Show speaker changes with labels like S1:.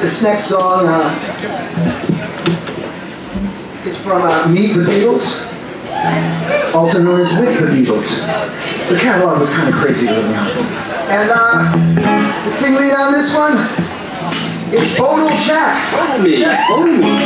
S1: This next song uh, is from uh, Meet the Beatles, also known as With the Beatles. The catalog was kind of crazy with me. And uh, to sing lead on this one, it's Bodal Jack.
S2: Follow me. Follow me.